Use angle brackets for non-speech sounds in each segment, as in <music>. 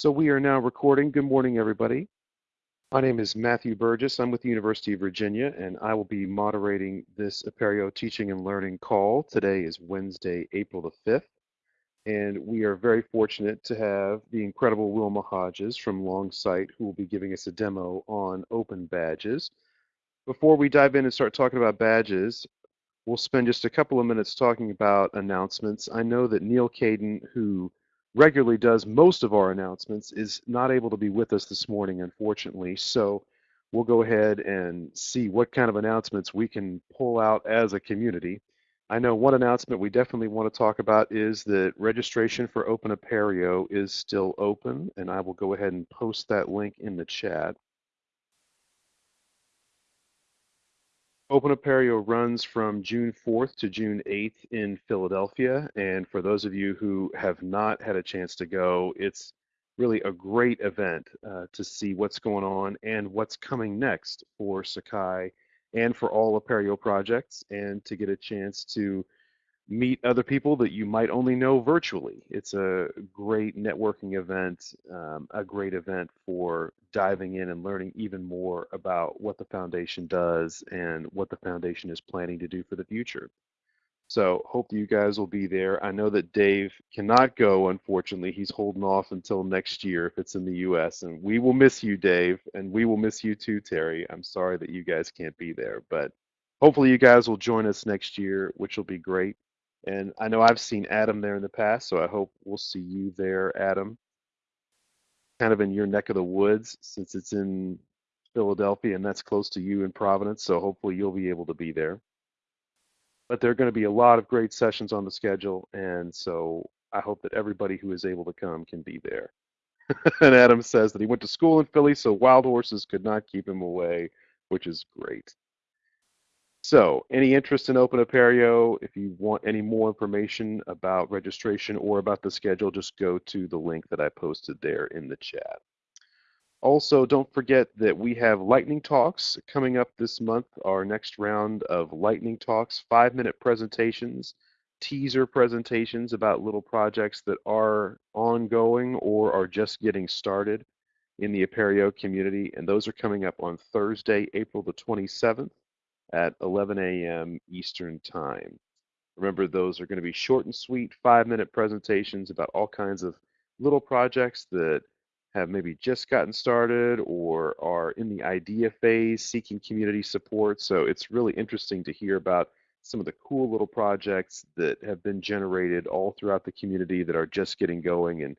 So we are now recording. Good morning, everybody. My name is Matthew Burgess. I'm with the University of Virginia, and I will be moderating this Apereo Teaching and Learning call. Today is Wednesday, April the 5th, and we are very fortunate to have the incredible Wilma Hodges from Longsight who will be giving us a demo on open badges. Before we dive in and start talking about badges, we'll spend just a couple of minutes talking about announcements. I know that Neal Caidin, who regularly does most of our announcements, is not able to be with us this morning, unfortunately. So we'll go ahead and see what kind of announcements we can pull out as a community. I know one announcement we definitely want to talk about is that registration for Open Apereo is still open, and I will go ahead and post that link in the chat. Open Apereo runs from June 4th to June 8th in Philadelphia. And for those of you who have not had a chance to go, it's really a great event uh, to see what's going on and what's coming next for Sakai and for all Apereo projects and to get a chance to meet other people that you might only know virtually. It's a great networking event, um, a great event for diving in and learning even more about what the foundation does and what the foundation is planning to do for the future. So hope you guys will be there. I know that Dave cannot go, unfortunately. He's holding off until next year if it's in the US. And we will miss you, Dave, and we will miss you too, Terry. I'm sorry that you guys can't be there, but hopefully you guys will join us next year, which will be great. And I know I've seen Adam there in the past, so I hope we'll see you there, Adam. Kind of in your neck of the woods since it's in Philadelphia and that's close to you in Providence, so hopefully you'll be able to be there. But there are going to be a lot of great sessions on the schedule, and so I hope that everybody who is able to come can be there. <laughs> and Adam says that he went to school in Philly, so wild horses could not keep him away, which is great. So, any interest in Open Apereo? if you want any more information about registration or about the schedule, just go to the link that I posted there in the chat. Also, don't forget that we have lightning talks coming up this month, our next round of lightning talks, five minute presentations, teaser presentations about little projects that are ongoing or are just getting started in the Apereo community. And those are coming up on Thursday, April the 27th at 11 a.m. Eastern Time. Remember, those are going to be short and sweet, five minute presentations about all kinds of little projects that have maybe just gotten started or are in the idea phase seeking community support. So it's really interesting to hear about some of the cool little projects that have been generated all throughout the community that are just getting going and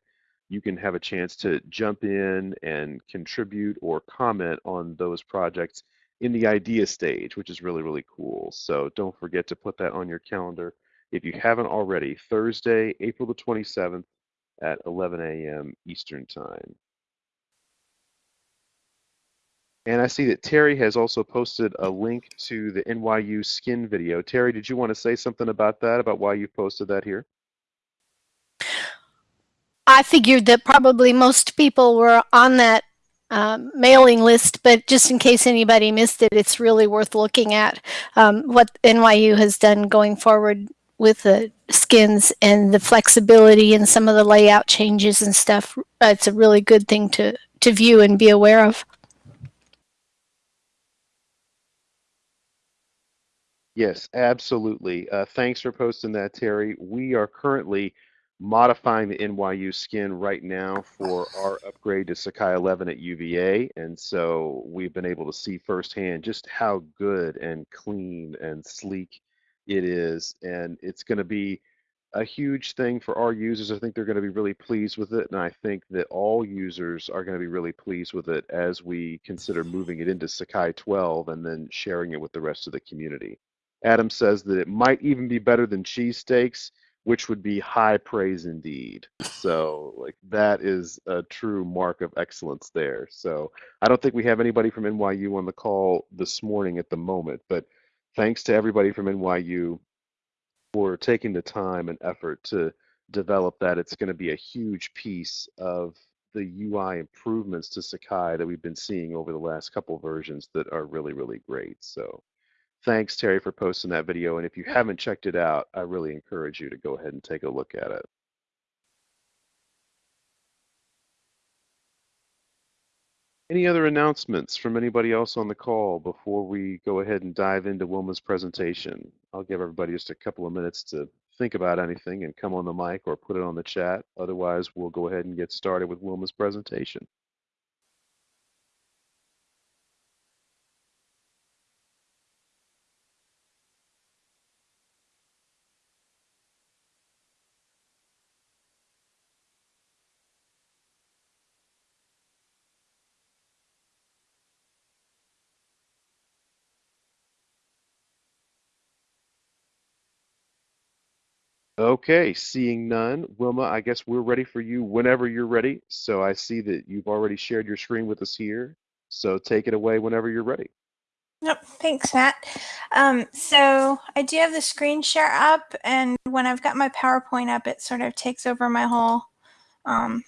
you can have a chance to jump in and contribute or comment on those projects in the idea stage, which is really, really cool. So don't forget to put that on your calendar if you haven't already, Thursday, April the 27th at 11 a.m. Eastern Time. And I see that Terry has also posted a link to the NYU skin video. Terry, did you want to say something about that, about why you posted that here? I figured that probably most people were on that um, mailing list, but just in case anybody missed it, it's really worth looking at um, what NYU has done going forward with the skins and the flexibility and some of the layout changes and stuff. It's a really good thing to, to view and be aware of. Yes, absolutely. Uh, thanks for posting that, Terry. We are currently modifying the NYU skin right now for our upgrade to Sakai 11 at UVA. And so we've been able to see firsthand just how good and clean and sleek it is. And it's going to be a huge thing for our users. I think they're going to be really pleased with it. And I think that all users are going to be really pleased with it as we consider moving it into Sakai 12 and then sharing it with the rest of the community. Adam says that it might even be better than cheesesteaks which would be high praise indeed. So, like, that is a true mark of excellence there. So, I don't think we have anybody from NYU on the call this morning at the moment, but thanks to everybody from NYU for taking the time and effort to develop that. It's going to be a huge piece of the UI improvements to Sakai that we've been seeing over the last couple versions that are really, really great. So, Thanks, Terry, for posting that video. And if you haven't checked it out, I really encourage you to go ahead and take a look at it. Any other announcements from anybody else on the call before we go ahead and dive into Wilma's presentation? I'll give everybody just a couple of minutes to think about anything and come on the mic or put it on the chat. Otherwise, we'll go ahead and get started with Wilma's presentation. Okay, seeing none. Wilma, I guess we're ready for you whenever you're ready. So I see that you've already shared your screen with us here. So take it away whenever you're ready. Yep, thanks, Matt. Um, so I do have the screen share up, and when I've got my PowerPoint up, it sort of takes over my whole um,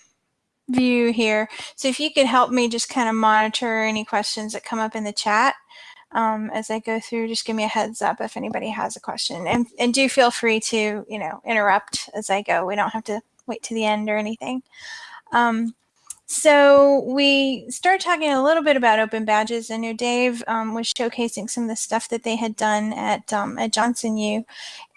view here. So if you could help me just kind of monitor any questions that come up in the chat um, as I go through, just give me a heads up if anybody has a question. And, and do feel free to, you know, interrupt as I go. We don't have to wait to the end or anything. Um, so we started talking a little bit about open badges. I know Dave um, was showcasing some of the stuff that they had done at um, at Johnson U,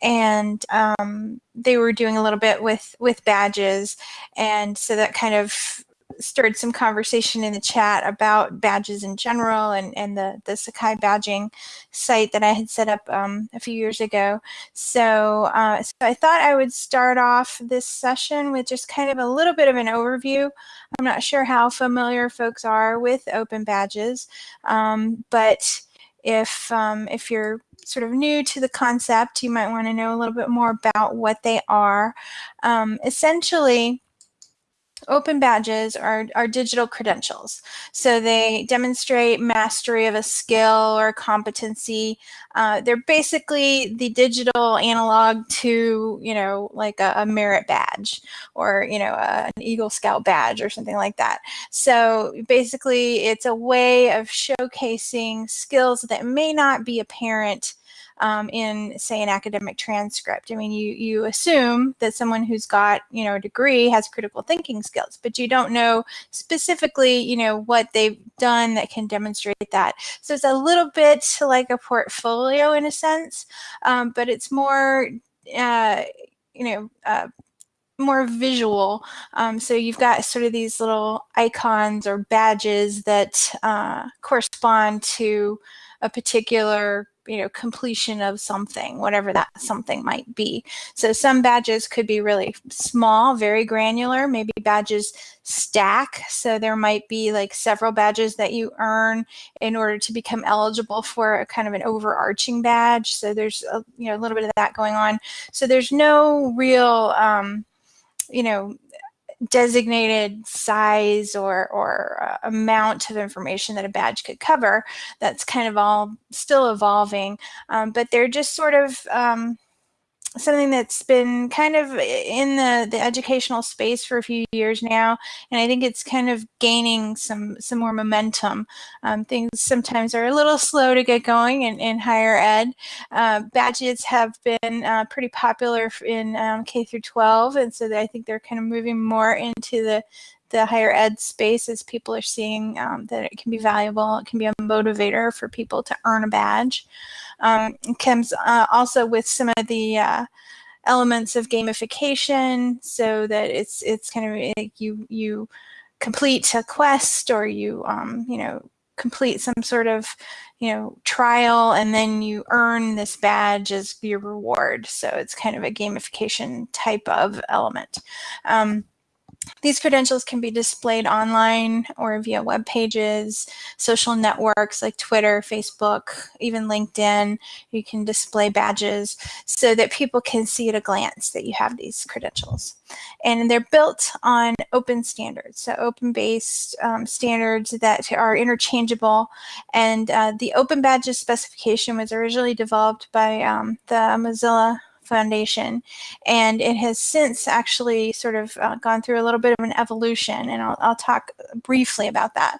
and um, they were doing a little bit with with badges, and so that kind of stirred some conversation in the chat about badges in general and, and the, the Sakai badging site that I had set up um, a few years ago. So, uh, so I thought I would start off this session with just kind of a little bit of an overview. I'm not sure how familiar folks are with open badges, um, but if, um, if you're sort of new to the concept, you might want to know a little bit more about what they are. Um, essentially, Open badges are, are digital credentials. So they demonstrate mastery of a skill or competency. Uh, they're basically the digital analog to, you know, like a, a merit badge or, you know, a, an Eagle Scout badge or something like that. So basically it's a way of showcasing skills that may not be apparent um, in, say, an academic transcript. I mean, you, you assume that someone who's got, you know, a degree has critical thinking skills, but you don't know specifically, you know, what they've done that can demonstrate that. So it's a little bit like a portfolio in a sense, um, but it's more, uh, you know, uh, more visual. Um, so you've got sort of these little icons or badges that uh, correspond to a particular you know completion of something whatever that something might be. So some badges could be really small very granular maybe badges stack. So there might be like several badges that you earn in order to become eligible for a kind of an overarching badge. So there's a, you know a little bit of that going on. So there's no real um, you know designated size or, or uh, amount of information that a badge could cover. That's kind of all still evolving, um, but they're just sort of um, something that's been kind of in the, the educational space for a few years now, and I think it's kind of gaining some some more momentum. Um, things sometimes are a little slow to get going in, in higher ed. Uh, badges have been uh, pretty popular in um, K through 12, and so I think they're kind of moving more into the the higher ed space as people are seeing um, that it can be valuable. It can be a motivator for people to earn a badge. Um, it comes uh, also with some of the uh, elements of gamification so that it's it's kind of like you you complete a quest or you um, you know complete some sort of you know trial and then you earn this badge as your reward so it's kind of a gamification type of element um, these credentials can be displayed online or via web pages, social networks like Twitter, Facebook, even LinkedIn. You can display badges so that people can see at a glance that you have these credentials. And they're built on open standards, so open-based um, standards that are interchangeable. And uh, the Open Badges specification was originally developed by um, the Mozilla Foundation. And it has since actually sort of uh, gone through a little bit of an evolution, and I'll, I'll talk briefly about that.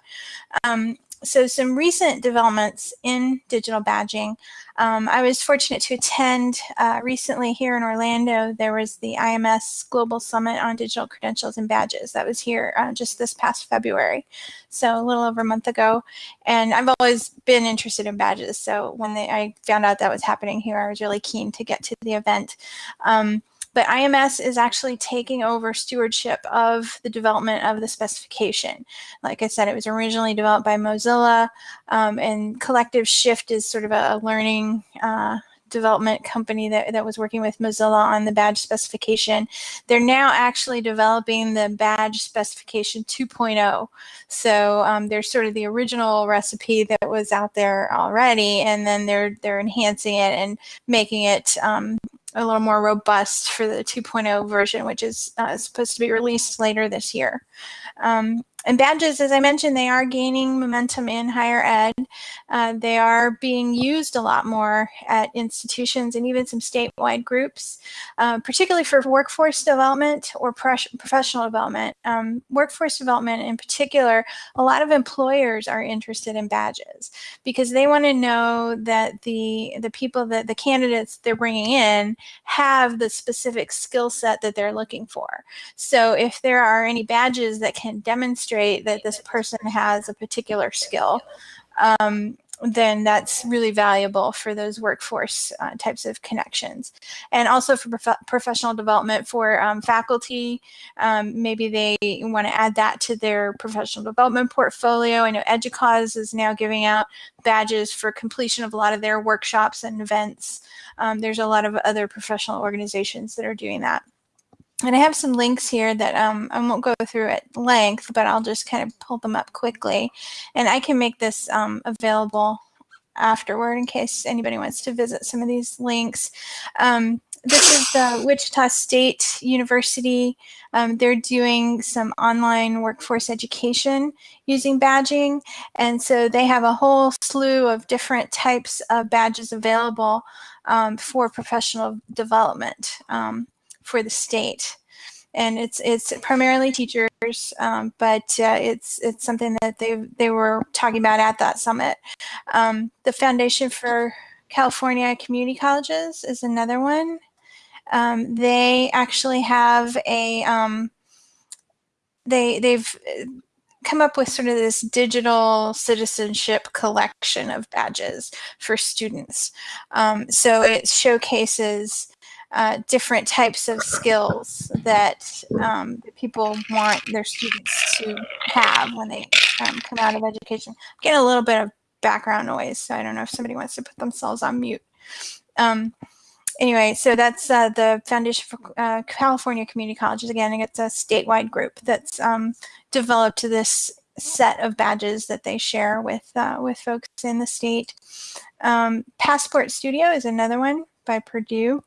Um, so some recent developments in digital badging. Um, I was fortunate to attend uh, recently here in Orlando. There was the IMS Global Summit on Digital Credentials and Badges. That was here uh, just this past February, so a little over a month ago. And I've always been interested in badges. So when they, I found out that was happening here, I was really keen to get to the event. Um, but IMS is actually taking over stewardship of the development of the specification. Like I said, it was originally developed by Mozilla, um, and Collective Shift is sort of a, learning uh, development company that, that was working with Mozilla on the badge specification. They're now actually developing the badge specification 2.0. So um, there's sort of the original recipe that was out there already, and then they're they're enhancing it and making it um, a little more robust for the 2.0 version, which is uh, supposed to be released later this year. Um, and badges, as I mentioned, they are gaining momentum in higher ed. Uh, they are being used a lot more at institutions and even some statewide groups, uh, particularly for workforce development or professional development. Um, workforce development in particular, a lot of employers are interested in badges because they want to know that the, the people that the candidates they're bringing in have the specific skill set that they're looking for. So if there are any badges that can demonstrate demonstrate that this person has a particular skill, um, then that's really valuable for those workforce uh, types of connections. And also for prof professional development for um, faculty, um, maybe they want to add that to their professional development portfolio. I know EDUCAUSE is now giving out badges for completion of a lot of their workshops and events. Um, there's a lot of other professional organizations that are doing that. And I have some links here that um, I won't go through at length, but I'll just kind of pull them up quickly. And I can make this um, available afterward in case anybody wants to visit some of these links. Um, this is the Wichita State University. Um, they're doing some online workforce education using badging. And so they have a whole slew of different types of badges available um, for professional development. Um, for the state. And it's it's primarily teachers, um, but uh, it's it's something that they they were talking about at that summit. Um, the Foundation for California Community Colleges is another one. Um, they actually have a um, they they've come up with sort of this digital citizenship collection of badges for students. Um, so it showcases uh, different types of skills that um, people want their students to have when they um, come out of education. I'm getting a little bit of background noise, so I don't know if somebody wants to put themselves on mute. Um, anyway, so that's uh, the Foundation for uh, California Community Colleges. Again, it's a statewide group that's um, developed this set of badges that they share with uh, with folks in the state. Um, Passport Studio is another one by Purdue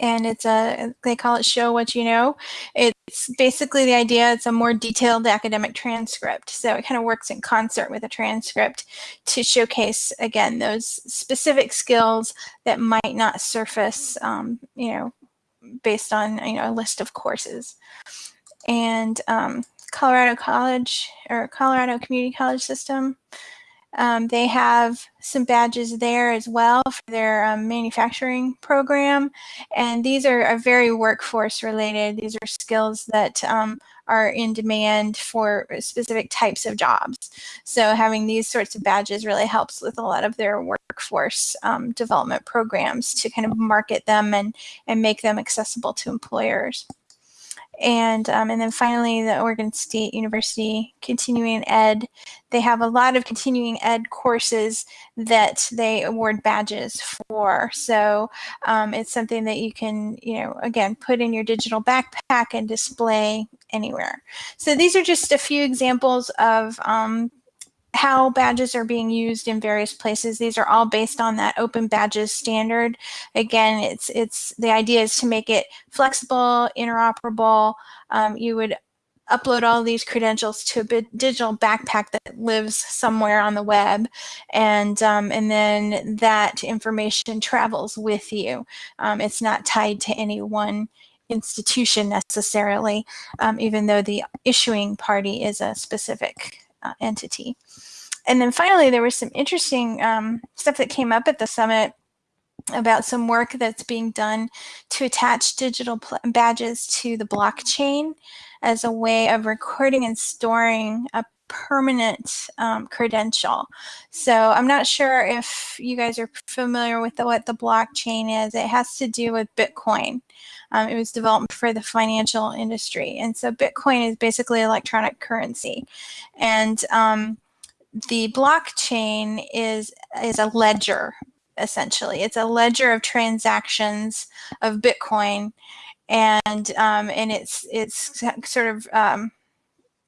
and it's a they call it show what you know. It's basically the idea it's a more detailed academic transcript. So it kind of works in concert with a transcript to showcase again those specific skills that might not surface um, you know based on you know a list of courses. And um, Colorado College or Colorado Community College System um, they have some badges there as well for their um, manufacturing program. And these are, are, very workforce related. These are skills that um, are in demand for specific types of jobs. So having these sorts of badges really helps with a lot of their workforce um, development programs to kind of market them and, and make them accessible to employers. And, um, and then finally, the Oregon State University Continuing Ed. They have a lot of continuing ed courses that they award badges for. So um, it's something that you can, you know, again, put in your digital backpack and display anywhere. So these are just a few examples of um, how badges are being used in various places. These are all based on that open badges standard. Again, it's it's the idea is to make it flexible, interoperable. Um, you would upload all these credentials to a digital backpack that lives somewhere on the web and um, and then that information travels with you. Um, it's not tied to any one institution necessarily, um, even though the issuing party is a specific uh, entity. and then finally, there was some interesting um, stuff that came up at the summit about some work that's being done to attach digital badges to the blockchain as a way of recording and storing a permanent um, credential. So I'm not sure if you guys are familiar with the, what the blockchain is. It has to do with Bitcoin. Um, it was developed for the financial industry. And so Bitcoin is basically electronic currency. And um, the blockchain is, is a ledger, essentially. It's a ledger of transactions of Bitcoin. And, um, and it's, it's sort of um,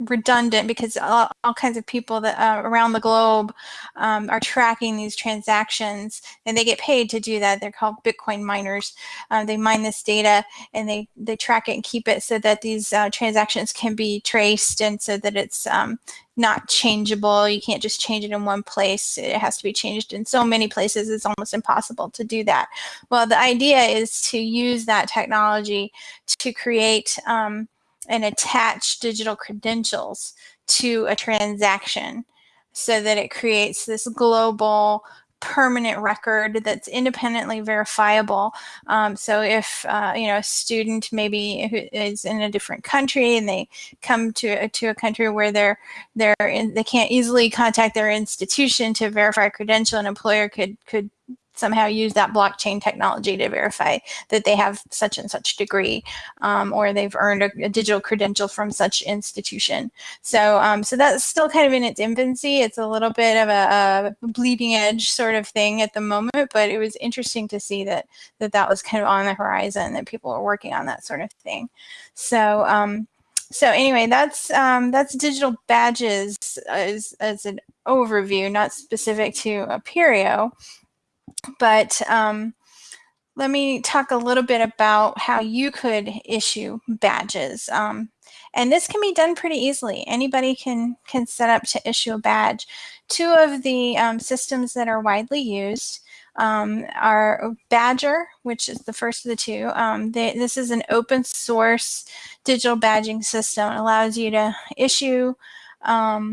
redundant because all, all, kinds of people that uh, around the globe um, are tracking these transactions and they get paid to do that. They're called Bitcoin miners. Uh, they mine this data and they, they track it and keep it so that these uh, transactions can be traced and so that it's um, not changeable. You can't just change it in one place. It has to be changed in so many places. It's almost impossible to do that. Well, the idea is to use that technology to create um, and attach digital credentials to a transaction so that it creates this global permanent record that's independently verifiable. Um, so if uh, you know a student maybe who is in a different country and they come to to a country where they're they're in, they can't easily contact their institution to verify a credential, an employer could could somehow use that blockchain technology to verify that they have such and such degree um, or they've earned a, a, digital credential from such institution. So, um, so that's still kind of in its infancy. It's a little bit of a, a, bleeding edge sort of thing at the moment, but it was interesting to see that that, that was kind of on the horizon, that people were working on that sort of thing. So, um, so anyway, that's um, that's digital badges as, as an overview, not specific to Apereo. But um, let me talk a little bit about how you could issue badges. Um, and this can be done pretty easily. Anybody can, can set up to issue a badge. Two of the um, systems that are widely used um, are Badgr, which is the first of the two. Um, they, this is an open source digital badging system. It allows you to issue um,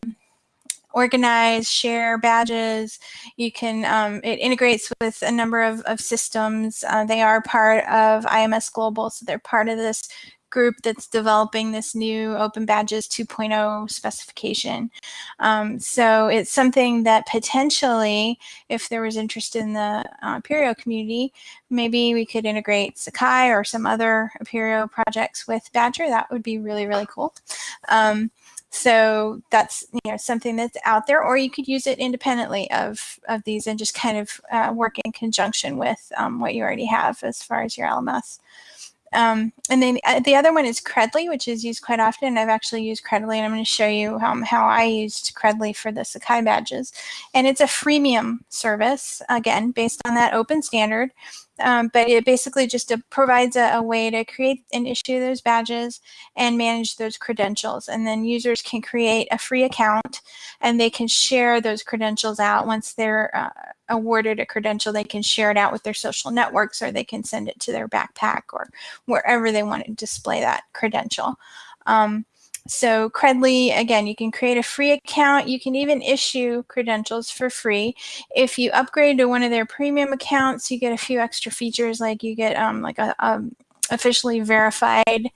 organize, share badges. You can, um, it integrates with a number of, of systems. Uh, they are part of IMS Global, so they're part of this group that's developing this new Open Badges 2.0 specification. Um, so it's something that potentially, if there was interest in the uh, Apereo community, maybe we could integrate Sakai or some other Apereo projects with Badgr. That would be really, really cool. Um, so that's you know something that's out there, or you could use it independently of of these and just kind of uh, work in conjunction with um, what you already have as far as your LMS. Um, and then uh, the other one is Credly, which is used quite often. I've actually used Credly, and I'm going to show you um, how I used Credly for the Sakai badges. And it's a freemium service, again, based on that open standard. Um, but it basically just uh, provides a, a, way to create and issue those badges and manage those credentials. And then users can create a free account and they can share those credentials out once they're uh, awarded a credential. They can share it out with their social networks or they can send it to their backpack or wherever they want to display that credential. Um, so Credly, again, you can create a free account. You can even issue credentials for free. If you upgrade to one of their premium accounts, you get a few extra features like you get um, like a, a officially verified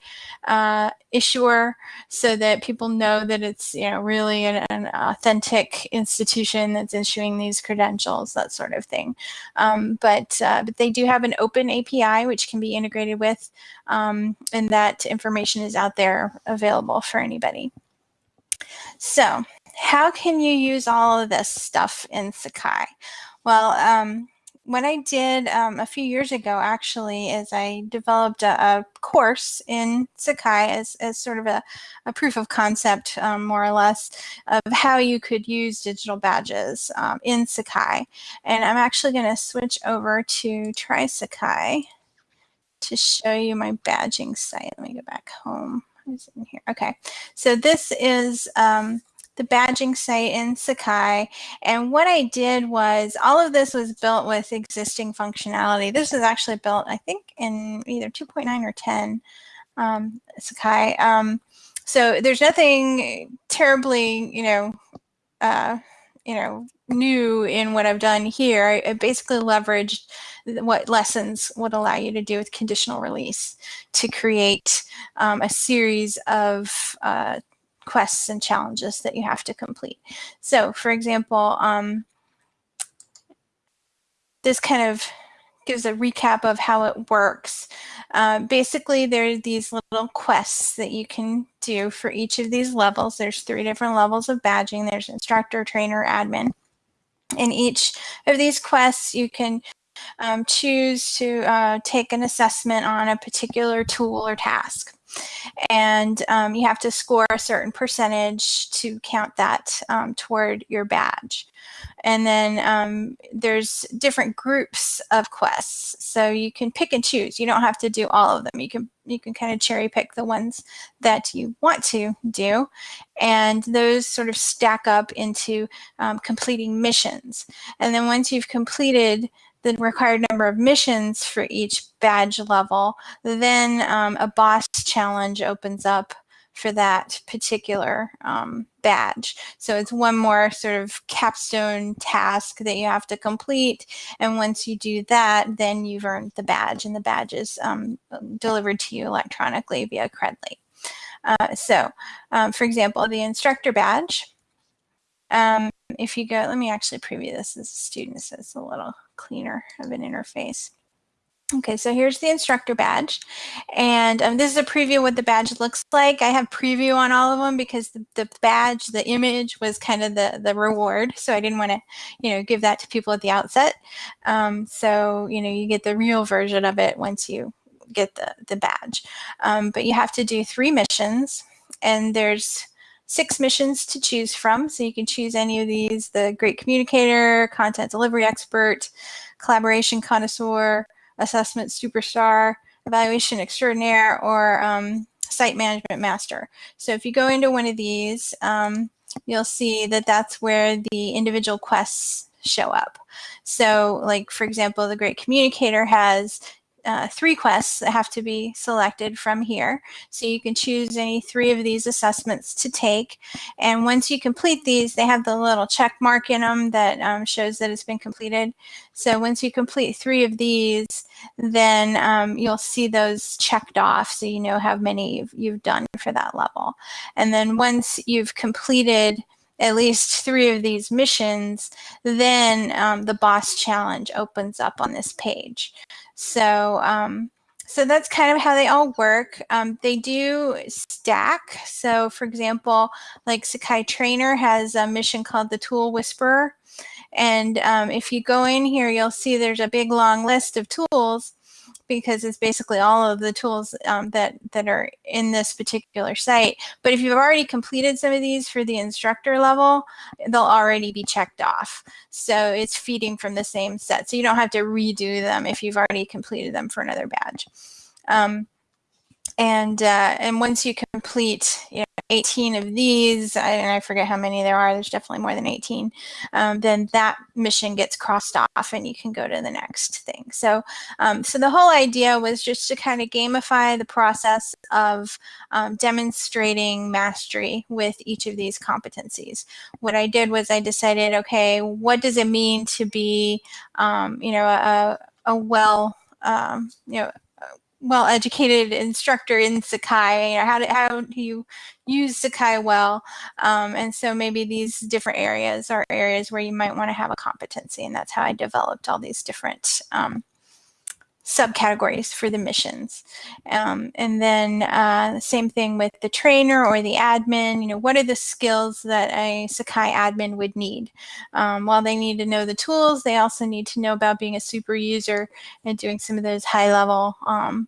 uh, issuer so that people know that it's you know really an, an, authentic institution that's issuing these credentials, that sort of thing. Um, but uh, but they do have an open API which can be integrated with, um, and that information is out there available for anybody. So how can you use all of this stuff in Sakai? Well, um, what I did um, a few years ago actually is I developed a, a course in Sakai as, as sort of a, a proof of concept, um, more or less, of how you could use digital badges um, in Sakai. And I'm actually going to switch over to Try Sakai to show you my badging site. Let me go back home. Is in here? Okay, so this is um, the badging site in Sakai. And what I did was all of this was built with existing functionality. This was actually built, I think, in either 2.9 or 10 um, Sakai. Um, so there's nothing terribly, you know, uh, you know, new in what I've done here. I, I basically leveraged what lessons would allow you to do with conditional release to create um, a series of uh, quests and challenges that you have to complete. So for example, um, this kind of gives a recap of how it works. Uh, basically, there are these little quests that you can do for each of these levels. There's three different levels of badging. There's instructor, trainer, admin. In each of these quests, you can um, choose to uh, take an assessment on a particular tool or task. And um, you have to score a certain percentage to count that um, toward your badge. And then um, there's different groups of quests. So you can pick and choose. You don't have to do all of them. You can you can kind of cherry pick the ones that you want to do. And those sort of stack up into um, completing missions. And then once you've completed the required number of missions for each badge level, then um, a boss challenge opens up for that particular um, badge. So it's one more sort of capstone task that you have to complete. And once you do that, then you've earned the badge and the badge is um, delivered to you electronically via Credly. Uh, so um, for example, the instructor badge, um, if you go, let me actually preview this as a student so it's a little cleaner of an interface. Okay, so here's the instructor badge. And um, this is a preview of what the badge looks like. I have preview on all of them because the, the badge, the image was kind of the, the reward. So I didn't want to, you know, give that to people at the outset. Um, so, you know, you get the real version of it once you get the, the badge. Um, but you have to do three missions and there's six missions to choose from. So you can choose any of these, the great communicator, content delivery expert, collaboration connoisseur, assessment superstar, evaluation extraordinaire, or um, site management master. So if you go into one of these, um, you'll see that that's where the individual quests show up. So like, for example, the great communicator has uh, three quests that have to be selected from here. So you can choose any three of these assessments to take. And once you complete these, they have the little check mark in them that um, shows that it's been completed. So once you complete three of these, then um, you'll see those checked off so you know how many you've, you've done for that level. And then once you've completed at least three of these missions, then um, the boss challenge opens up on this page. So, um, so that's kind of how they all work. Um, they do stack. So for example, like Sakai Trainer has a mission called the Tool Whisperer. And um, if you go in here, you'll see there's a big long list of tools because it's basically all of the tools um, that, that are in this particular site. But if you've already completed some of these for the instructor level, they'll already be checked off. So it's feeding from the same set. So you don't have to redo them if you've already completed them for another badge. Um, and uh, and once you complete you know, 18 of these, and I forget how many there are, there's definitely more than 18, um, then that mission gets crossed off and you can go to the next thing. So, um, so the whole idea was just to kind of gamify the process of um, demonstrating mastery with each of these competencies. What I did was I decided, okay, what does it mean to be, um, you know, a, a well, um, you know, well-educated instructor in Sakai. Know, how do, how do you use Sakai well? Um, and so maybe these different areas are areas where you might want to have a competency, and that's how I developed all these different um, subcategories for the missions. Um, and then uh, same thing with the trainer or the admin, you know, what are the skills that a Sakai admin would need? Um, while they need to know the tools, they also need to know about being a super user and doing some of those high level, um,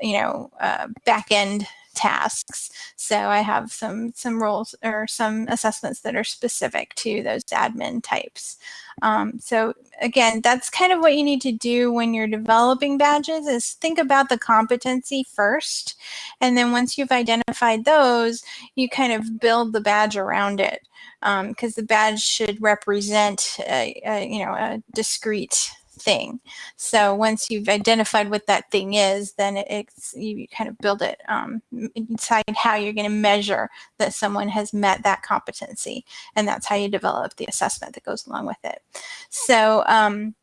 you know, uh, back end tasks. So I have some some roles or some assessments that are specific to those admin types. Um, so again, that's kind of what you need to do when you're developing badges is think about the competency first. And then once you've identified those, you kind of build the badge around it because um, the badge should represent a, a, you know a discrete thing. So once you've identified what that thing is, then it's you kind of build it um, decide how you're going to measure that someone has met that competency, and that's how you develop the assessment that goes along with it. So um,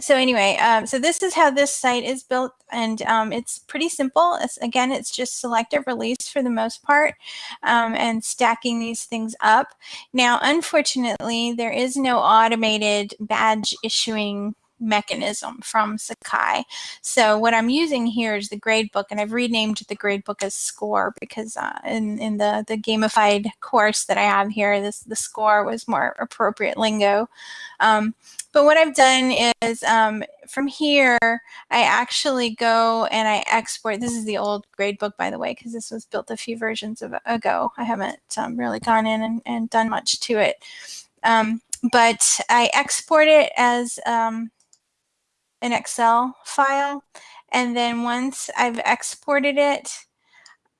so anyway, um, so this is how this site is built and um, it's pretty simple. It's, again, it's just selective release for the most part um, and stacking these things up. Now, unfortunately, there is no automated badge issuing mechanism from Sakai. So what I'm using here is the gradebook, and I've renamed the gradebook as SCORE because uh, in, in the, the gamified course that I have here, this the SCORE was more appropriate lingo. Um, but what I've done is um, from here, I actually go and I export. This is the old gradebook, by the way, because this was built a few versions of, ago. I haven't um, really gone in and, and, done much to it. Um, but I export it as um, an Excel file. And then once I've exported it,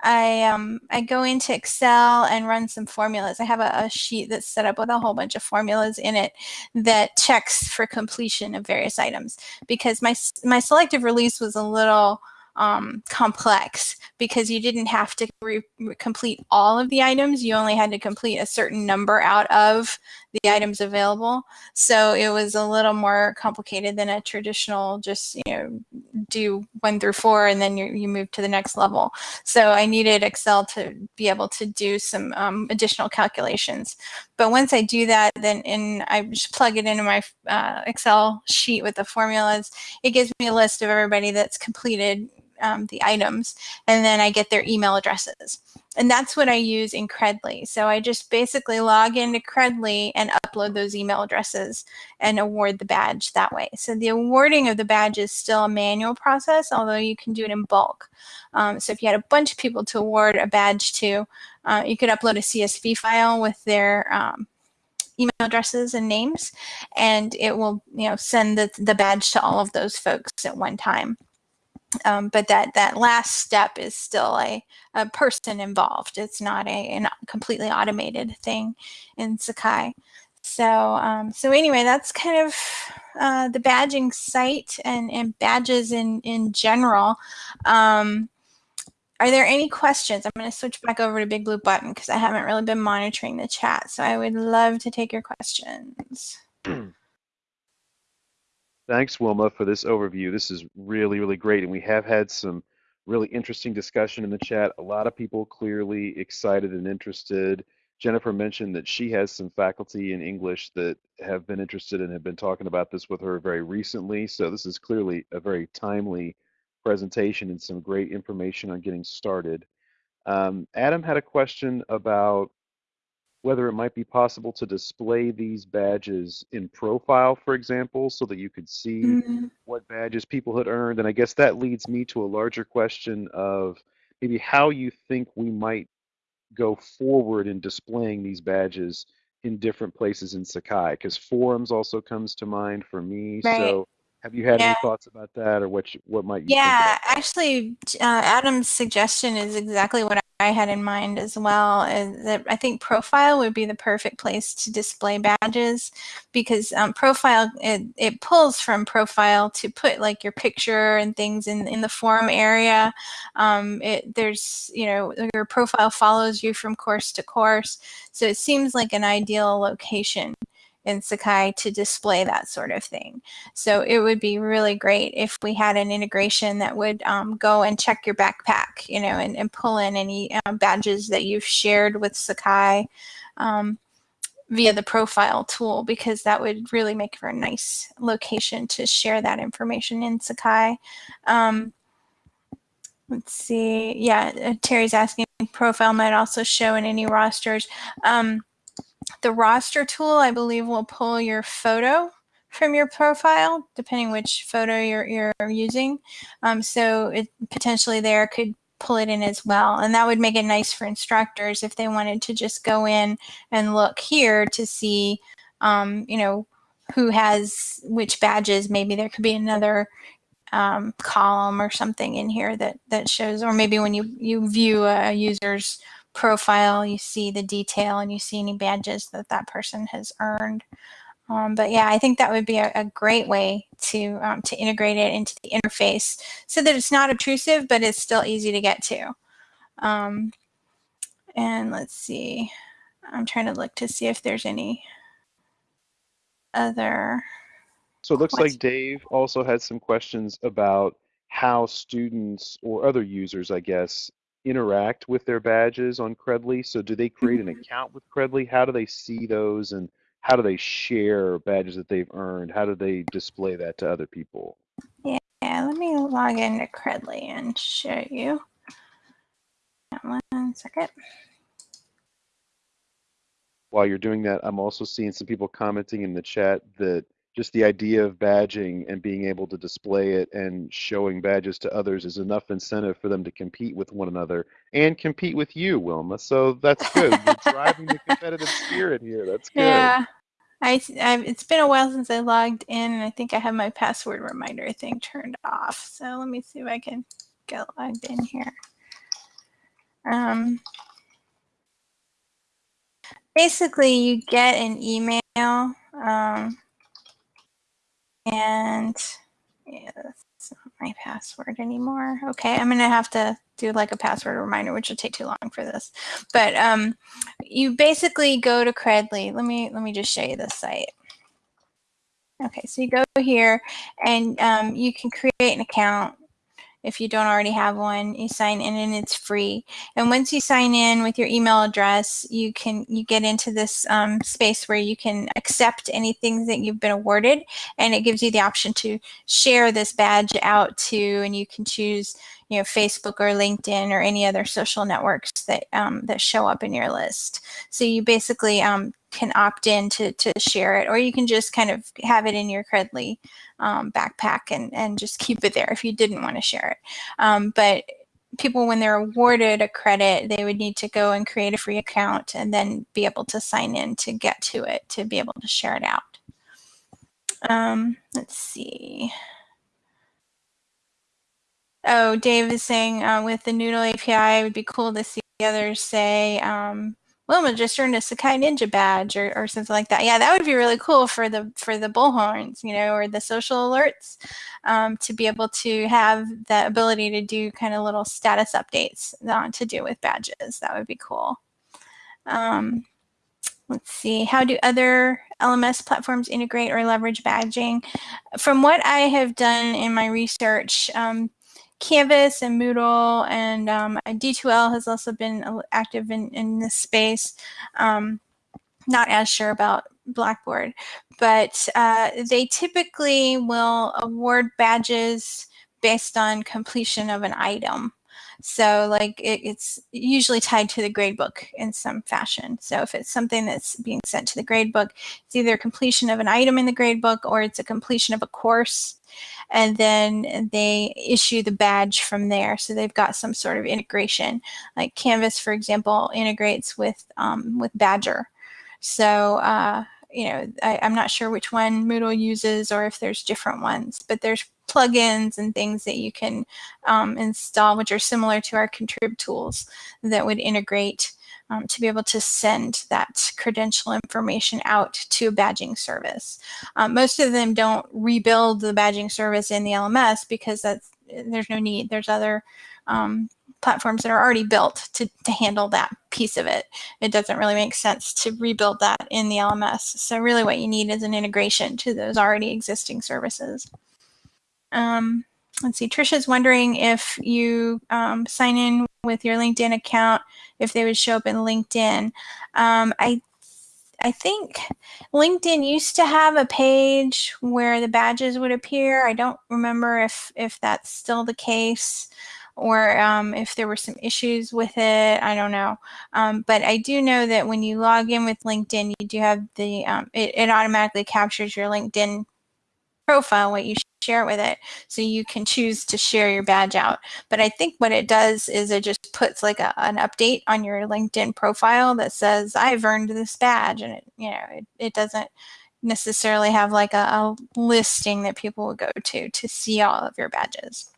I, um, I go into Excel and run some formulas. I have a, a, sheet that's set up with a whole bunch of formulas in it that checks for completion of various items because my, my selective release was a little um, complex because you didn't have to complete all of the items. You only had to complete a certain number out of the items available. So it was a little more complicated than a traditional just, you know, do one through four and then you, you move to the next level. So I needed Excel to be able to do some um, additional calculations. But once I do that, then in, I just plug it into my uh, Excel sheet with the formulas, it gives me a list of everybody that's completed um, the items, and then I get their email addresses. And that's what I use in Credly. So I just basically log into Credly and upload those email addresses and award the badge that way. So the awarding of the badge is still a manual process, although you can do it in bulk. Um, so if you had a bunch of people to award a badge to, uh, you could upload a CSV file with their um, email addresses and names, and it will you know send the, the badge to all of those folks at one time. Um, but that that last step is still a, a person involved. It's not a, a completely automated thing in Sakai. So um, so anyway, that's kind of uh, the badging site and, and badges in, in general. Um, are there any questions? I'm going to switch back over to Big Blue Button because I haven't really been monitoring the chat. So I would love to take your questions. <clears throat> Thanks, Wilma, for this overview. This is really, really great. And we have had some really interesting discussion in the chat. A lot of people clearly excited and interested. Jennifer mentioned that she has some faculty in English that have been interested and have been talking about this with her very recently. So this is clearly a very timely presentation and some great information on getting started. Um, Adam had a question about whether it might be possible to display these badges in profile, for example, so that you could see mm-hmm. what badges people had earned. And I guess that leads me to a larger question of maybe how you think we might go forward in displaying these badges in different places in Sakai, because forums also comes to mind for me. Right. So have you had yeah. any thoughts about that, or what? You, what might you? Yeah, actually, uh, Adam's suggestion is exactly what I had in mind as well. Is that I think profile would be the perfect place to display badges because um, profile it, it pulls from profile to put like your picture and things in in the forum area. Um, it there's you know your profile follows you from course to course, so it seems like an ideal location in Sakai to display that sort of thing. So it would be really great if we had an integration that would um, go and check your backpack, you know, and, and pull in any um, badges that you've shared with Sakai um, via the profile tool, because that would really make for a nice location to share that information in Sakai. Um, let's see. Yeah, uh, Terry's asking profile might also show in any rosters. Um, the roster tool, I believe, will pull your photo from your profile, depending which photo you're, you're using. Um, so it potentially there could pull it in as well. And that would make it nice for instructors if they wanted to just go in and look here to see, um, you know, who has which badges. Maybe there could be another um, column or something in here that, that shows, or maybe when you, you view a user's profile, you see the detail and you see any badges that that person has earned. Um, but yeah, I think that would be a, a great way to um, to integrate it into the interface so that it's not obtrusive, but it's still easy to get to. Um, and let's see, I'm trying to look to see if there's any other. So it looks like Dave also had some questions about how students or other users, I guess, interact with their badges on Credly. So do they create an mm-hmm. account with Credly? How do they see those and how do they share badges that they've earned? How do they display that to other people? Yeah, let me log into Credly and show you. One second. While you're doing that, I'm also seeing some people commenting in the chat that just the idea of badging and being able to display it and showing badges to others is enough incentive for them to compete with one another and compete with you, Wilma. So that's good. <laughs> You're driving the competitive spirit here. That's good. Yeah. I, I it's been a while since I logged in and I think I have my password reminder thing turned off. So let me see if I can get logged in here. Um, basically you get an email um, and yeah, that's not my password anymore. Okay, I'm gonna have to do like a password reminder, which will take too long for this. But um, you basically go to Credly. Let me let me just show you the site. Okay, so you go here and um, you can create an account if you don't already have one. You sign in and it's free. And once you sign in with your email address, you can you get into this um, space where you can accept anything that you've been awarded, and it gives you the option to share this badge out to, and you can choose you know Facebook or LinkedIn or any other social networks that um, that show up in your list. So you basically um, can opt in to, to share it, or you can just kind of have it in your Credly um, backpack and, and just keep it there if you didn't want to share it. Um, but people, when they're awarded a credit, they would need to go and create a free account and then be able to sign in to get to it, to be able to share it out. Um, let's see. Oh, Dave is saying uh, with the Noodle API, it would be cool to see the others say, um, Wilma just earned a Sakai Ninja badge or, or something like that. Yeah, that would be really cool for the for the bullhorns, you know, or the social alerts, um, to be able to have the ability to do kind of little status updates uh, to do with badges. That would be cool. Um, let's see, how do other LMS platforms integrate or leverage badging? From what I have done in my research, um, Canvas and Moodle and um, D2L has also been active in, in this space. Um, not as sure about Blackboard, but uh, they typically will award badges based on completion of an item. So like it, it's usually tied to the gradebook in some fashion. So if it's something that's being sent to the gradebook, it's either completion of an item in the gradebook or it's a completion of a course and then they issue the badge from there. So they've got some sort of integration. Like Canvas, for example, integrates with um, with Badgr. So uh, you know, I, am not sure which one Moodle uses or if there's different ones, but there's plugins and things that you can um, install, which are similar to our contrib tools that would integrate um, to be able to send that credential information out to a badging service. Um, most of them don't rebuild the badging service in the LMS because that's there's no need. There's other um, platforms that are already built to, to handle that piece of it. It doesn't really make sense to rebuild that in the LMS. So really what you need is an integration to those already existing services. Um, let's see, Trisha's wondering if you um, sign in with your LinkedIn account, if they would show up in LinkedIn. Um, I I think LinkedIn used to have a page where the badges would appear. I don't remember if if that's still the case or um, if there were some issues with it. I don't know. Um, but I do know that when you log in with LinkedIn, you do have the, um, it, it automatically captures your LinkedIn profile, what you share with it. So you can choose to share your badge out. But I think what it does is it just puts like a, an update on your LinkedIn profile that says, I've earned this badge. And it, you know, it, it doesn't necessarily have like a, a listing that people would go to to see all of your badges.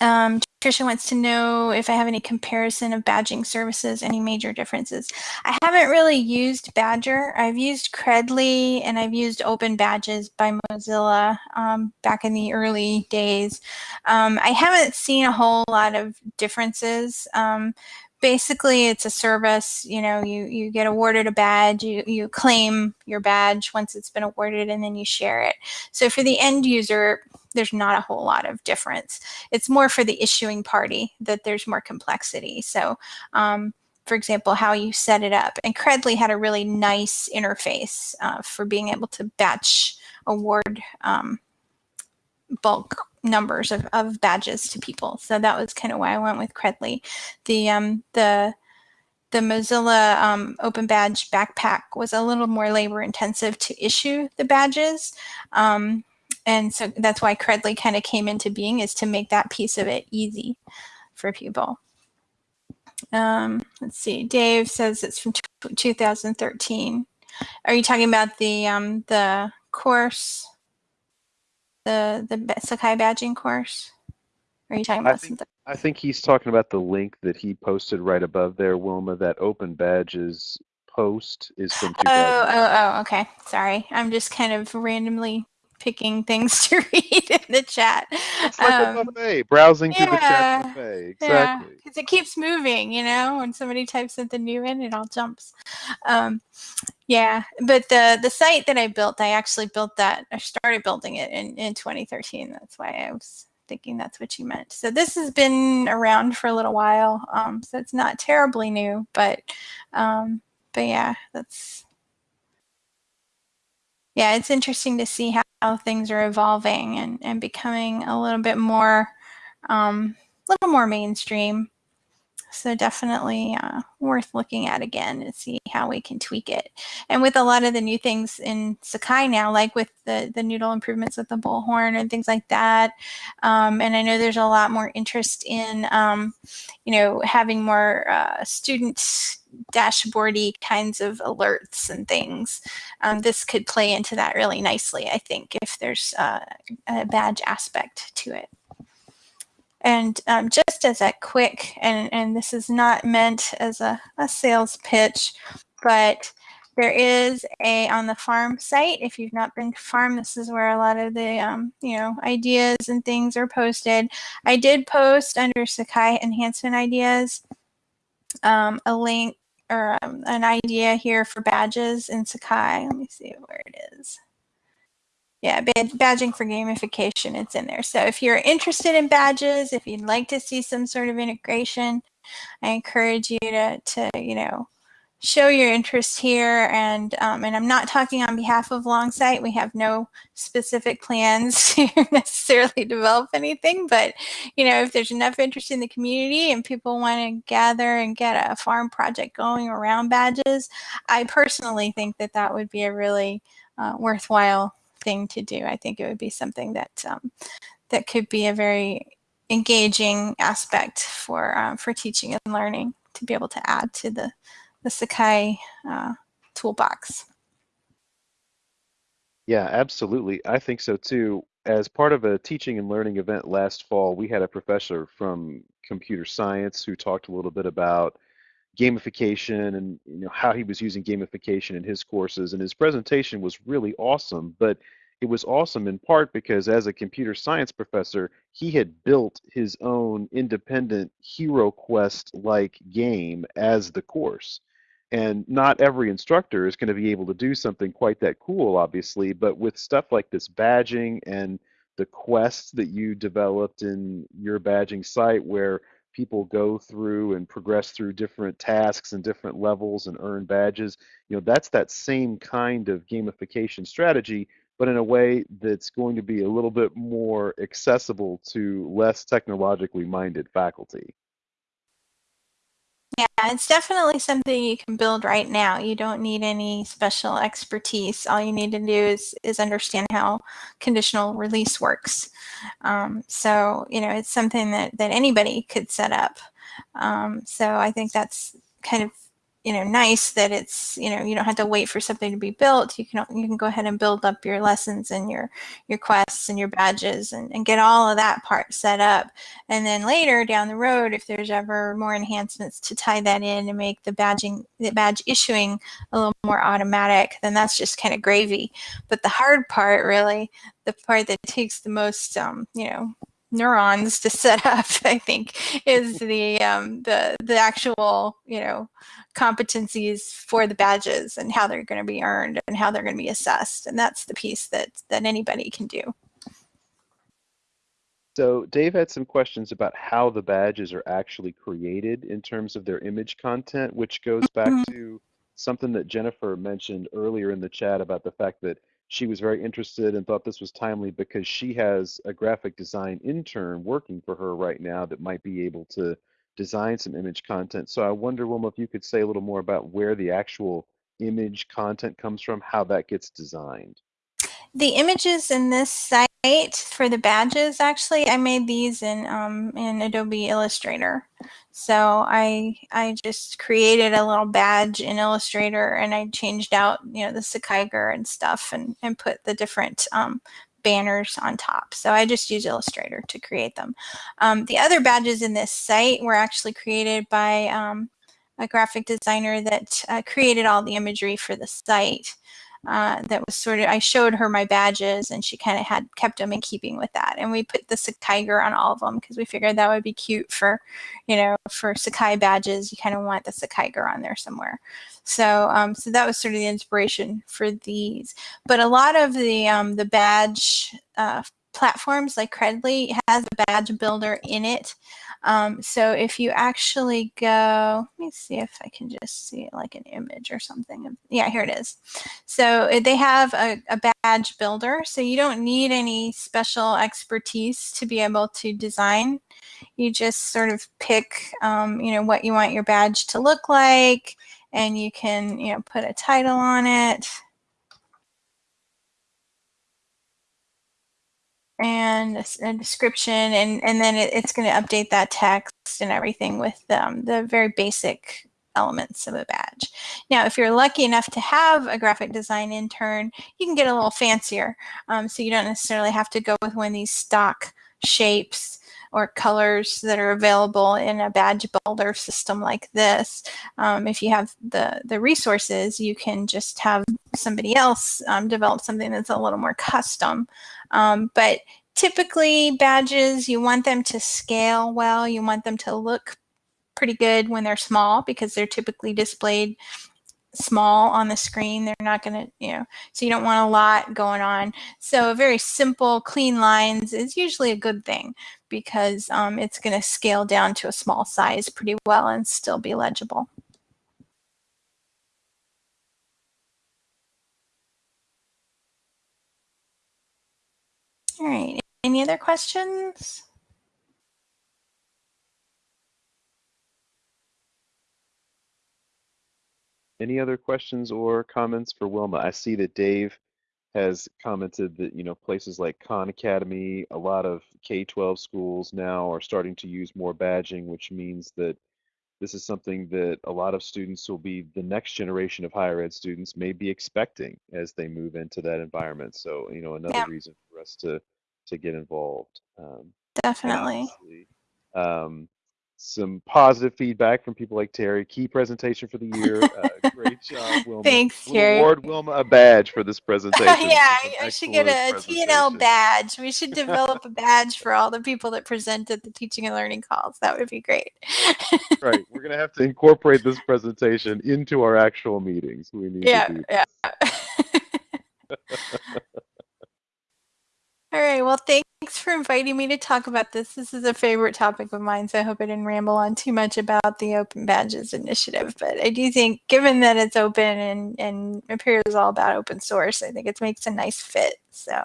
Um, Tricia wants to know if I have any comparison of badging services, any major differences. I haven't really used Badgr. I've used Credly and I've used Open Badges by Mozilla um, back in the early days. Um, I haven't seen a whole lot of differences. Um, basically it's a service you know you you get awarded a badge you you claim your badge once it's been awarded and then you share it so for the end user there's not a whole lot of difference it's more for the issuing party that there's more complexity so um, for example how you set it up and credly had a really nice interface uh, for being able to batch award um, bulk numbers of, of badges to people. So that was kind of why I went with Credly. The um, the the Mozilla um, Open Badge backpack was a little more labor intensive to issue the badges. Um, and so that's why Credly kind of came into being is to make that piece of it easy for people. Um, let's see, Dave says it's from 2013. Are you talking about the um, the course? the the Sakai badging course? Or are you talking about I think, something? I think he's talking about the link that he posted right above there, Wilma. That open badges post is from Oh, oh, oh, okay. Sorry. I'm just kind of randomly picking things <laughs> to read in the chat. It's like a Um, buffet, browsing through the chat buffet. Exactly. Yeah, because it keeps moving, you know, when somebody types something new in, it all jumps. Um, yeah, but the the site that I built, I actually built that. I started building it in in 2013. That's why I was thinking that's what you meant. So this has been around for a little while, um, so it's not terribly new, but um, but yeah, that's yeah, it's interesting to see how, how things are evolving and and becoming a little bit more um, a little more mainstream. So definitely uh, worth looking at again and see how we can tweak it. And with a lot of the new things in Sakai now, like with the, the noodle improvements with the bullhorn and things like that. Um, and I know there's a lot more interest in, um, you know, having more uh, student dashboardy kinds of alerts and things. Um, this could play into that really nicely, I think, if there's uh, a badge aspect to it. And um, just as a quick, and, and this is not meant as a, a sales pitch, but there is a on the farm site. If you've not been to farm, this is where a lot of the um, you know ideas and things are posted. I did post under Sakai enhancement ideas um, a link or um, an idea here for badges in Sakai. Let me see where it is yeah, badging for gamification, it's in there. So if you're interested in badges, if you'd like to see some sort of integration, I encourage you to, to you know, show your interest here. And, um, and I'm not talking on behalf of Longsight. We have no specific plans <laughs> to necessarily develop anything, but, you know, if there's enough interest in the community and people want to gather and get a farm project going around badges, I personally think that that would be a really uh, worthwhile thing to do. I think it would be something that um, that could be a very engaging aspect for uh, for teaching and learning to be able to add to the the Sakai uh, toolbox. Yeah, absolutely. I think so too. As part of a teaching and learning event last fall, we had a professor from computer science who talked a little bit about gamification and you know how he was using gamification in his courses and his presentation was really awesome. But it was awesome in part because as a computer science professor he had built his own independent hero quest like game as the course. And not every instructor is going to be able to do something quite that cool obviously but with stuff like this badging and the quests that you developed in your badging site where people go through and progress through different tasks and different levels and earn badges. You know, that's that same kind of gamification strategy, but in a way that's going to be a little bit more accessible to less technologically minded faculty. Yeah, it's definitely something you can build right now. You don't need any special expertise. All you need to do is, is understand how conditional release works. Um, so, you know, it's something that, that anybody could set up. Um, so I think that's kind of you know nice that it's you know you don't have to wait for something to be built. You can you can go ahead and build up your lessons and your your quests and your badges and, and get all of that part set up. And then later down the road if there's ever more enhancements to tie that in and make the badging the badge issuing a little more automatic then that's just kind of gravy. But the hard part really the part that takes the most um, you know neurons to set up <laughs> i think is the um, the the actual you know competencies for the badges and how they're going to be earned and how they're going to be assessed and that's the piece that that anybody can do so dave had some questions about how the badges are actually created in terms of their image content which goes back mm -hmm. to something that jennifer mentioned earlier in the chat about the fact that she was very interested and thought this was timely because she has a graphic design intern working for her right now that might be able to design some image content. So I wonder, Wilma, if you could say a little more about where the actual image content comes from, how that gets designed. The images in this site for the badges, actually, I made these in um, in Adobe Illustrator. So I I just created a little badge in Illustrator and I changed out you know the Sakaiger and stuff and and put the different um, banners on top. So I just use Illustrator to create them. Um, the other badges in this site were actually created by um, a graphic designer that uh, created all the imagery for the site uh, that was sort of, I showed her my badges and she kind of had kept them in keeping with that. And we put the Sakaiger on all of them because we figured that would be cute for, you know, for Sakai badges, you kind of want the Sakaiger on there somewhere. So, um, so that was sort of the inspiration for these. But a lot of the, um, the badge uh, platforms like Credly has a badge builder in it. Um, so if you actually go, let me see if I can just see like an image or something. Yeah, here it is. So eh, they have a, a badge builder. So you don't need any special expertise to be able to design. You just sort of pick, um, you know, what you want your badge to look like, and you can, you know, put a title on it. And a description and, and then it, it's going to update that text and everything with um, the very basic elements of a badge. Now, if you're lucky enough to have a graphic design intern, you can get a little fancier. Um, so you don't necessarily have to go with one of these stock shapes or colors that are available in a badge builder system like this. Um, if you have the, the resources, you can just have somebody else um, develop something that's a little more custom. Um, but typically badges, you want them to scale well. You want them to look pretty good when they're small because they're typically displayed small on the screen. They're not going to, you know, so you don't want a lot going on. So very simple, clean lines is usually a good thing because um, it's going to scale down to a small size pretty well and still be legible. All right. Any other questions? Any other questions or comments for Wilma? I see that Dave has commented that you know places like Khan Academy, a lot of K-12 schools now are starting to use more badging, which means that this is something that a lot of students will be the next generation of higher ed students may be expecting as they move into that environment. So, you know, another yeah. reason for us to to get involved. Um, Definitely. Um, some positive feedback from people like Terry. Key presentation for the year. Uh, <laughs> great job, Wilma. Thanks, Terry. Award Wilma a badge for this <laughs> presentation. yeah, I should get a T&L badge. We should develop a <laughs> badge for all the people that presented the teaching and learning calls. That would be great. right. We're going to have to incorporate this presentation into our actual meetings. We need yeah, to do Yeah. All right. Well, thanks for inviting me to talk about this. This is a favorite topic of mine, so I hope I didn't ramble on too much about the Open Badges initiative. But I do think, given that it's open and, and Apereo is all about open source, I think it makes a nice fit. So.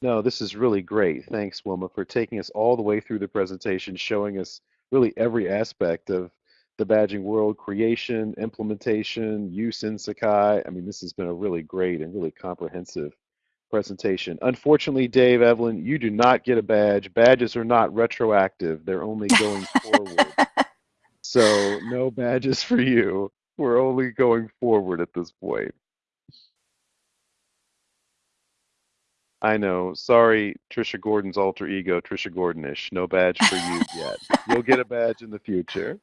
No, this is really great. Thanks, Wilma, for taking us all the way through the presentation, showing us really every aspect of the badging world, creation, implementation, use in Sakai. I mean, this has been a really great and really comprehensive presentation. Unfortunately, Dave, Evelyn, you do not get a badge. Badges are not retroactive. They're only <laughs> going forward. So no badges for you. We're only going forward at this point. I know. Sorry, Trisha Gordon's alter ego, Trisha Gordonish. No badge for you yet. You'll get a badge in the future.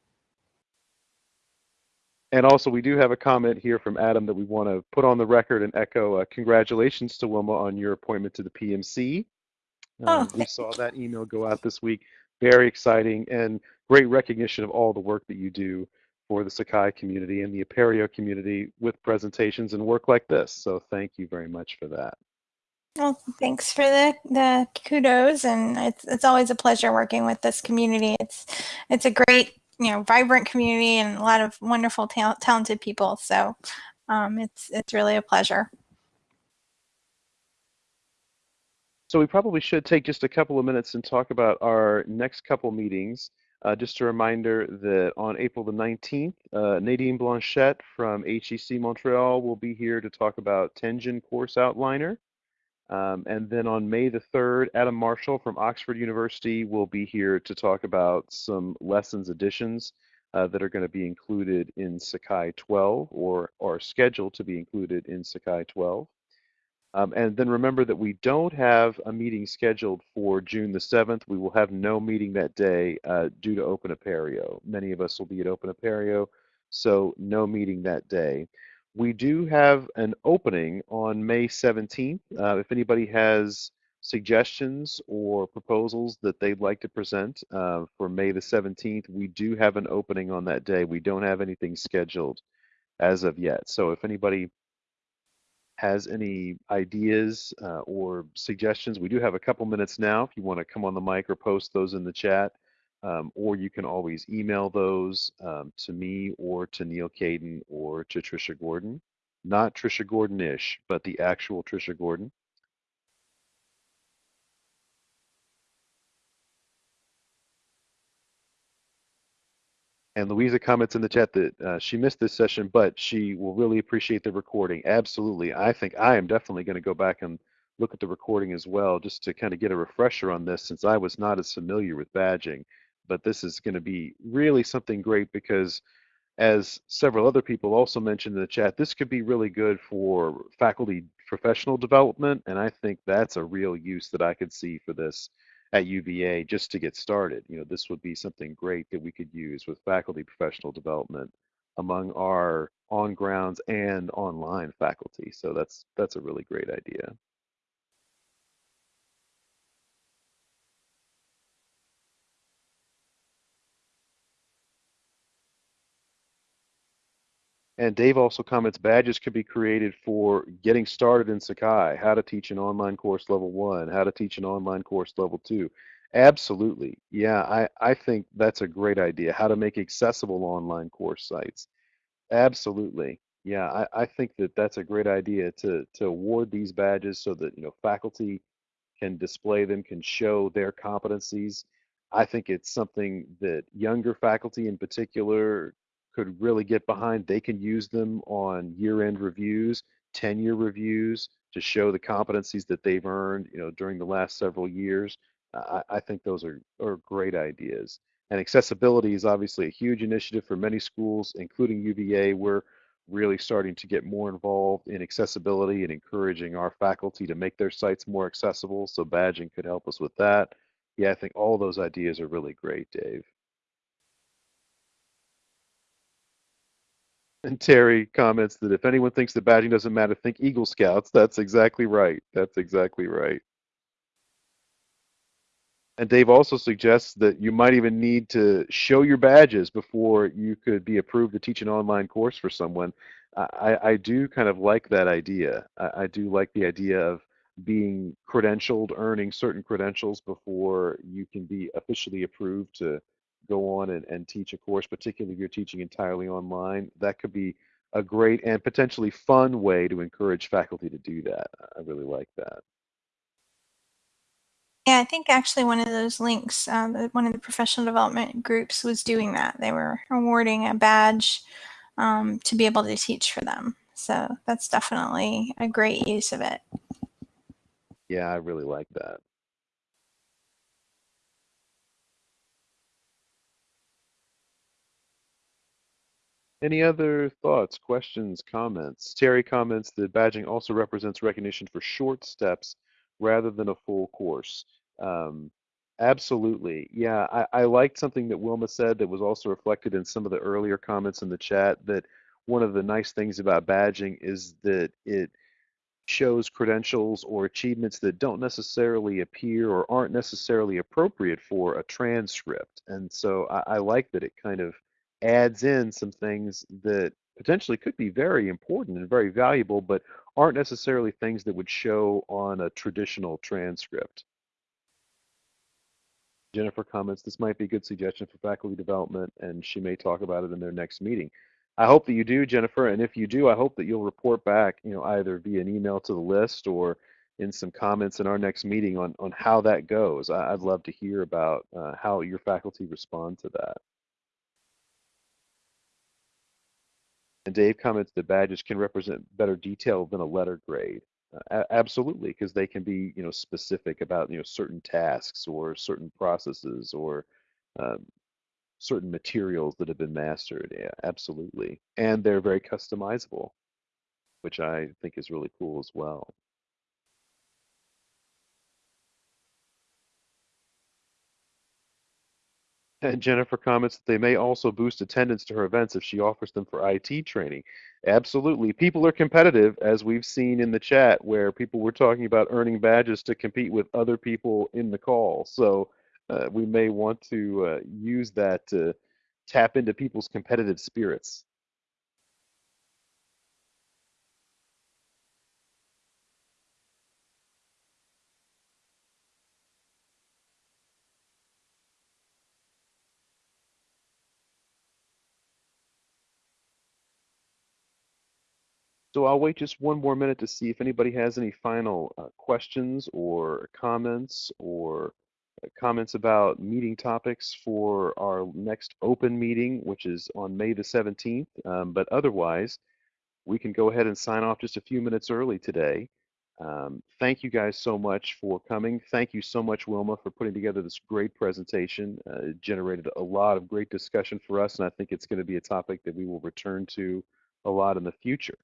And also, we do have a comment here from Adam that we want to put on the record and echo. Uh, congratulations to Wilma on your appointment to the PMC. Oh, Um, we saw that email go out this week. Very exciting and great recognition of all the work that you do for the Sakai community and the Apereo community with presentations and work like this. So thank you very much for that. Well, thanks for the, the kudos, and it's it's always a pleasure working with this community. It's it's a great, you know, vibrant community and a lot of wonderful, ta- talented people. So, um, it's it's really a pleasure. So we probably should take just a couple of minutes and talk about our next couple meetings. Uh, just a reminder that on April the 19th, uh, Nadine Blanchette from HEC Montreal will be here to talk about Tenjin Course Outliner. Um, and then on May the 3rd, Adam Marshall from Oxford University will be here to talk about some lessons additions uh, that are going to be included in Sakai 12 or are scheduled to be included in Sakai 12. Um, and then remember that we don't have a meeting scheduled for June the 7th. We will have no meeting that day uh, due to Open Apereo. Many of us will be at Open Apereo, so no meeting that day. We do have an opening on May 17th. Uh, if anybody has suggestions or proposals that they'd like to present uh, for May the 17th, we do have an opening on that day. We don't have anything scheduled as of yet. So if anybody has any ideas uh, or suggestions, we do have a couple minutes now if you want to come on the mic or post those in the chat. Um, or you can always email those um, to me or to Neal Caidin or to Trisha Gordon. Not Trisha Gordon-ish, but the actual Trisha Gordon. And Louisa comments in the chat that uh, she missed this session, but she will really appreciate the recording. Absolutely. I think I am definitely going to go back and look at the recording as well, just to kind of get a refresher on this since I was not as familiar with badging. But this is going to be really something great because as several other people also mentioned in the chat, this could be really good for faculty professional development. And I think that's a real use that I could see for this at UVA just to get started. You know, this would be something great that we could use with faculty professional development among our on grounds and online faculty. So that's that's a really great idea. And Dave also comments badges could be created for getting started in Sakai, how to teach an online course level one, how to teach an online course level two. Absolutely. Yeah, I, I think that's a great idea. How to make accessible online course sites. Absolutely. Yeah, I, I think that that's a great idea to to award these badges so that you know faculty can display them, can show their competencies. I think it's something that younger faculty in particular could really get behind. They can use them on year-end reviews, tenure reviews to show the competencies that they've earned, you know, during the last several years. I, I think those are, are great ideas. And accessibility is obviously a huge initiative for many schools, including UVA. We're really starting to get more involved in accessibility and encouraging our faculty to make their sites more accessible. So badging could help us with that. Yeah, I think all those ideas are really great, Dave. And Terry comments that if anyone thinks that badging doesn't matter, think Eagle Scouts. That's exactly right. That's exactly right. And Dave also suggests that you might even need to show your badges before you could be approved to teach an online course for someone. I, I do kind of like that idea. I, I do like the idea of being credentialed, earning certain credentials before you can be officially approved to go on and, and teach a course, particularly if you're teaching entirely online. That could be a great and potentially fun way to encourage faculty to do that. I really like that. Yeah, I think actually one of those links, uh, the- one of the professional development groups was doing that. They were awarding a badge um, to be able to teach for them. So that's definitely a great use of it. Yeah, I really like that. Any other thoughts, questions, comments? Terry comments that badging also represents recognition for short steps rather than a full course. Um, absolutely. Yeah, I, I liked something that Wilma said that was also reflected in some of the earlier comments in the chat that one of the nice things about badging is that it shows credentials or achievements that don't necessarily appear or aren't necessarily appropriate for a transcript. And so I, I like that it kind of adds in some things that potentially could be very important and very valuable, but aren't necessarily things that would show on a traditional transcript. Jennifer comments, this might be a good suggestion for faculty development, and she may talk about it in their next meeting. I hope that you do, Jennifer, and if you do, I hope that you'll report back, you know, either via an email to the list or in some comments in our next meeting on, on how that goes. I, would love to hear about uh, how your faculty respond to that. And Dave comments that badges can represent better detail than a letter grade. Uh, absolutely, because they can be, you know, specific about, you know, certain tasks or certain processes or um, certain materials that have been mastered. Yeah, absolutely. And they're very customizable, which I think is really cool as well. And Jennifer comments that they may also boost attendance to her events if she offers them for IT training. Absolutely. People are competitive, as we've seen in the chat, where people were talking about earning badges to compete with other people in the call. So uh, we may want to uh, use that to tap into people's competitive spirits. So I'll wait just one more minute to see if anybody has any final uh, questions or comments or comments about meeting topics for our next open meeting, which is on May the 17th. Um, but otherwise, we can go ahead and sign off just a few minutes early today. Um, thank you guys so much for coming. Thank you so much, Wilma, for putting together this great presentation. Uh, it generated a lot of great discussion for us, and I think it's going to be a topic that we will return to a lot in the future.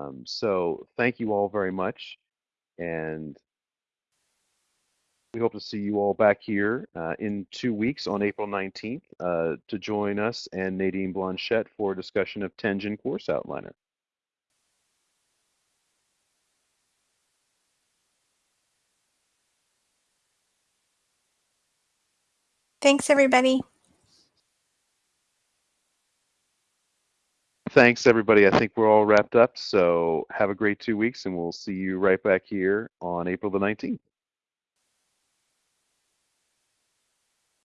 Um, so thank you all very much, and we hope to see you all back here uh, in two weeks on April 19th uh, to join us and Nadine Blanchette for a discussion of Tenjin Course Outliner. Thanks, everybody. Thanks, everybody. I think we're all wrapped up. So have a great two weeks, and we'll see you right back here on April the 19th.